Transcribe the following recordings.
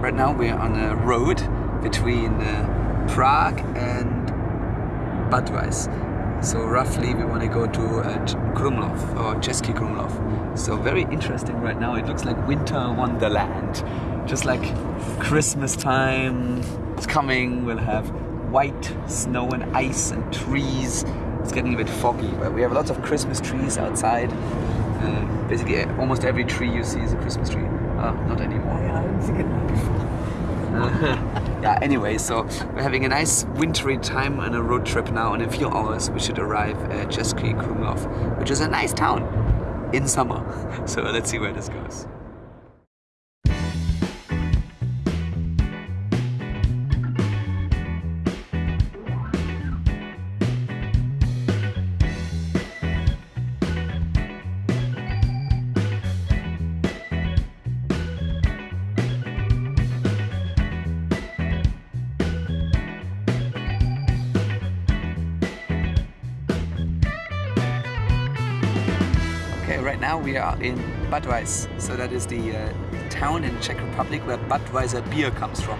right now we're on a road between uh, Prague and Budweis. So roughly we want to go to uh, Krumlov or Český Krumlov. So very interesting right now. It looks like winter wonderland. Just like Christmas time is coming. We'll have white snow and ice and trees. It's getting a bit foggy, but we have lots of Christmas trees outside. Uh, basically, almost every tree you see is a Christmas tree. Uh, not anymore. Before. yeah, anyway, so we're having a nice wintry time on a road trip now. and In a few hours, we should arrive at Český Krumlov, which is a nice town in summer. So let's see where this goes. Right now we are in Budweiser. So that is the uh, town in Czech Republic where Budweiser beer comes from.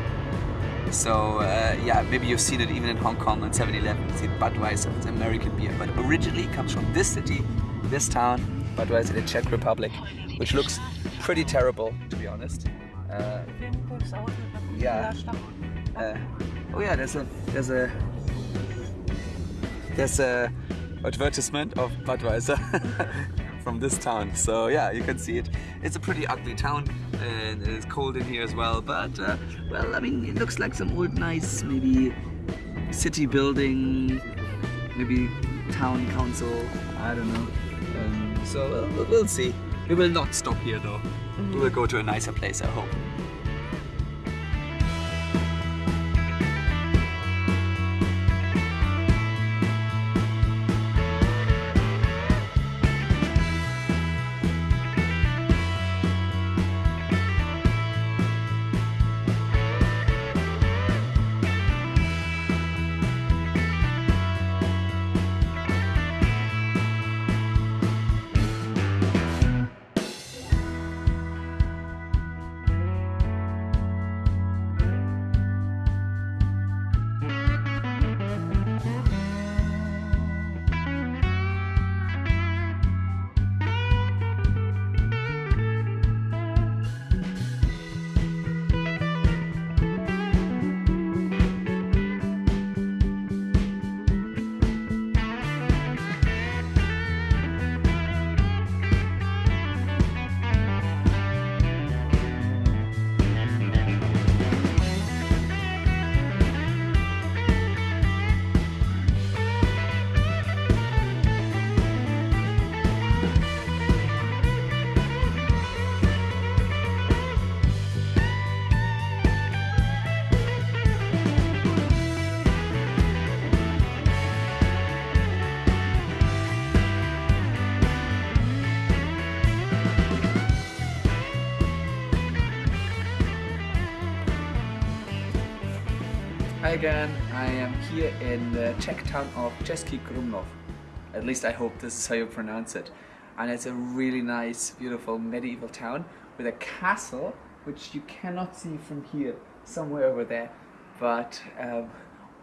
So uh, yeah, maybe you've seen it even in Hong Kong on 7-Eleven. See Budweiser, it's American beer, but originally it comes from this city, this town, Budweiser in the Czech Republic, which looks pretty terrible to be honest. Uh, yeah. Uh, oh yeah, there's a there's a there's a advertisement of Budweiser. from this town. So yeah, you can see it. It's a pretty ugly town and it's cold in here as well. But uh, well, I mean, it looks like some old nice maybe city building, maybe town council. I don't know. Um, so we'll, we'll see. We will not stop here though. Mm -hmm. We will go to a nicer place, I hope. Hi again, I am here in the Czech town of Český Krumlov. At least I hope this is how you pronounce it. And it's a really nice, beautiful medieval town with a castle which you cannot see from here, somewhere over there. But um,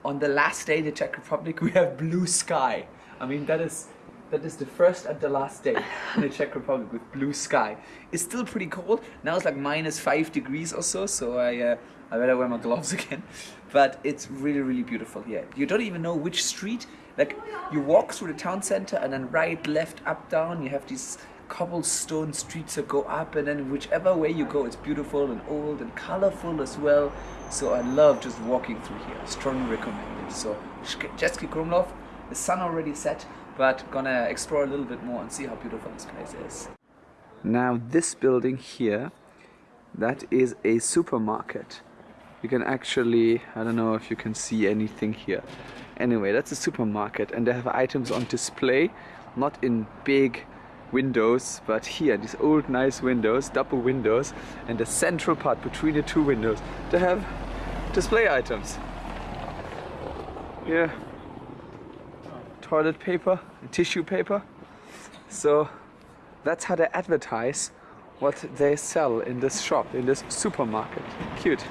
on the last day in the Czech Republic we have blue sky. I mean that is that is the first and the last day in the Czech Republic with blue sky. It's still pretty cold. Now it's like minus five degrees or so, so I, uh, I better wear my gloves again. But it's really, really beautiful here. You don't even know which street. Like, you walk through the town center and then right, left, up, down, you have these cobblestone streets that go up and then whichever way you go, it's beautiful and old and colorful as well. So I love just walking through here. Strongly recommend it. So, Český Krumlov, the sun already set, but gonna explore a little bit more and see how beautiful this place is. Now this building here, that is a supermarket. You can actually, I don't know if you can see anything here. Anyway, that's a supermarket and they have items on display, not in big windows, but here, these old nice windows, double windows, and the central part between the two windows, they have display items. Yeah, toilet paper tissue paper. So that's how they advertise what they sell in this shop, in this supermarket. Cute.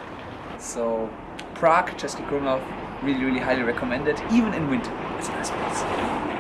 So Prague, Český Krumlov, really, really highly recommended, even in winter. It's a nice place.